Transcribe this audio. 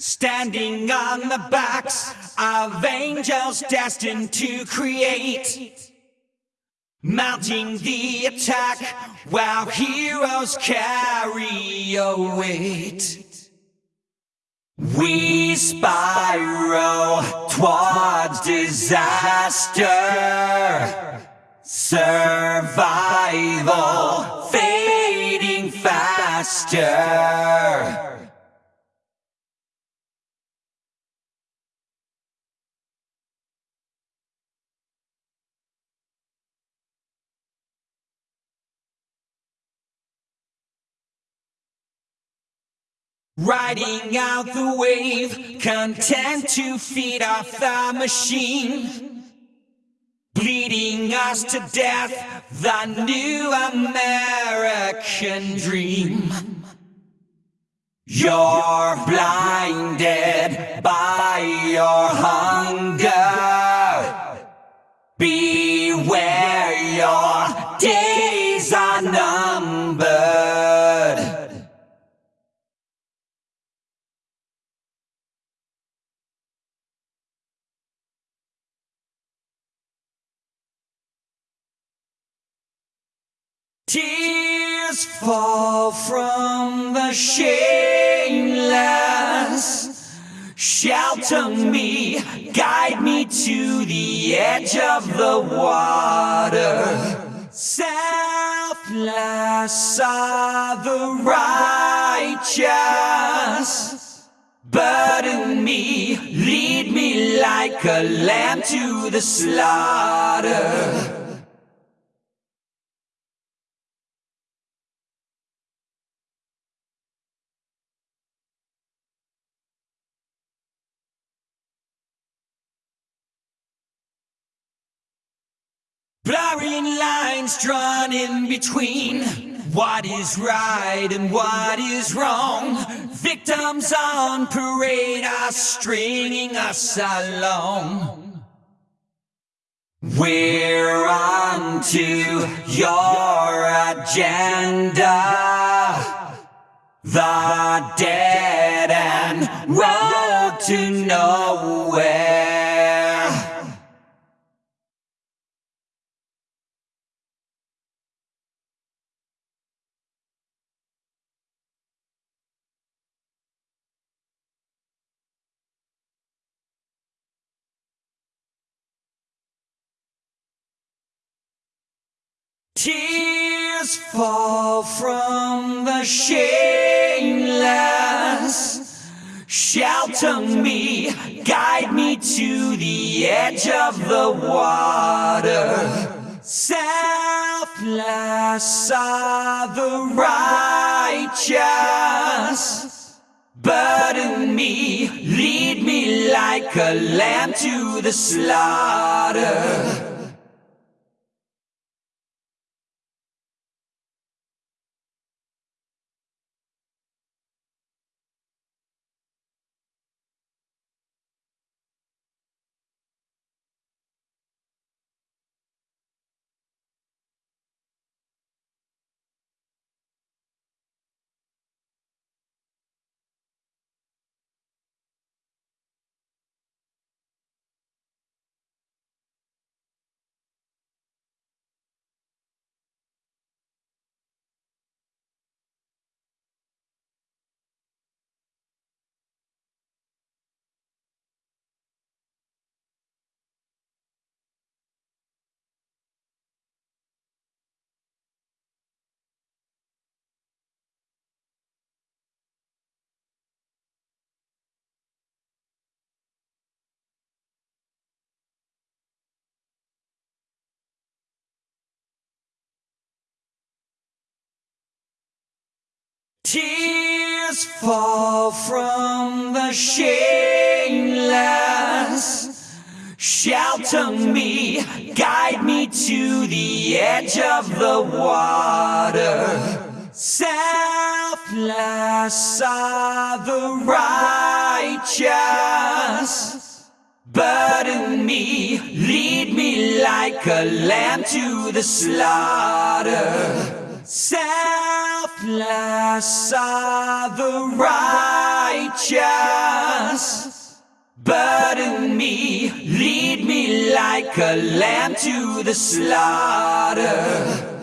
Standing on the backs of angels destined to create. Mounting the attack while heroes carry a weight. We spiral towards disaster. Survival fading faster. Riding out the wave, content to feed off the machine. Bleeding us to death, the new American dream. You're blinded by your hunger. Beware, your days Tears fall from the shameless. Shelter me, guide me to the edge of the water. Selfless are the righteous. Burden me, lead me like a lamb to the slaughter. Blurring lines drawn in between what is right and what is wrong. Victims on parade are stringing us along. We're on to your agenda. The dead end road to nowhere. Tears fall from the shameless. Shelter me, guide me to the edge of the water. Selfless are the righteous. Burden me, lead me like a lamb to the slaughter. Tears fall from the shameless. Shelter me, guide me to the edge of the water. Selfless are the righteous. Burden me, lead me like a lamb to the slaughter. Selfless are the right righteous. Burden me, lead me like a lamb to the slaughter.